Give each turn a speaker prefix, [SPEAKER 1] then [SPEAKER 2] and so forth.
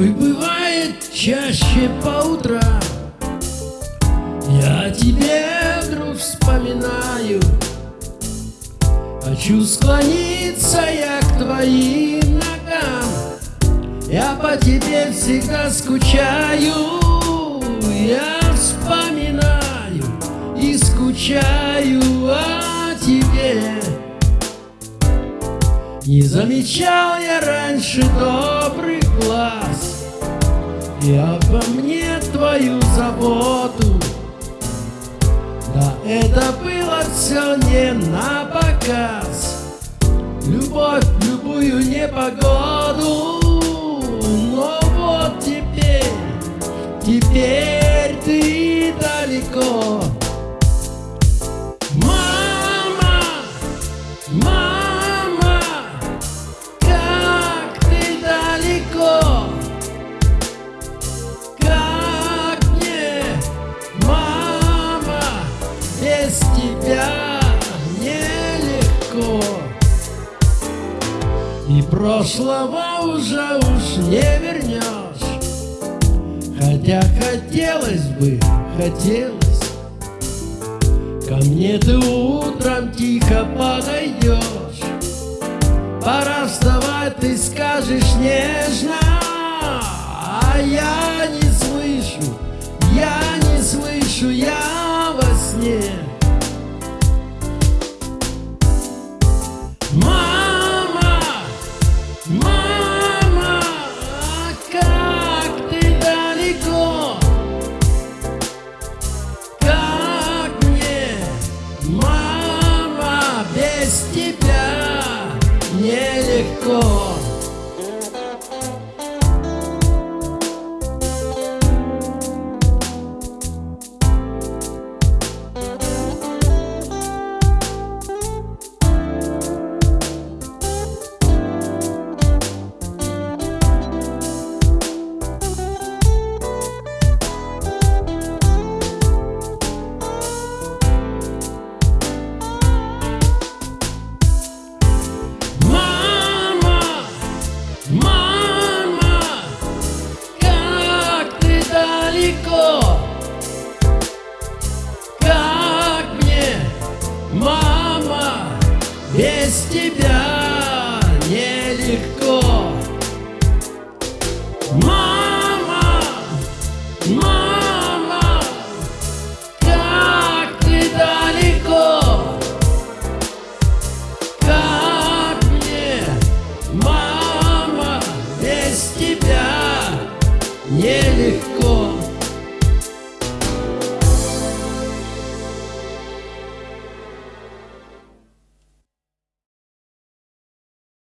[SPEAKER 1] опять чаще по утрам. Я тебе вдруг вспоминаю. Хочу склониться я к твоим ногам. Я по тебе всегда скучаю. Я вспоминаю и скучаю о тебе. Не замечал я раньше добрых глаз И обо мне твою заботу. Да это было все не на показ. Любовь в любую непогоду. Но вот теперь, теперь И прошлого уже уж не вернешь. Хотя хотелось бы, хотелось. Ко мне ты утром тихо подойдешь. Пора вставать, ты скажешь нежно нелегко тебя нелегко Мама, мама, как ты далеко как мне, мама, без тебя нелегко.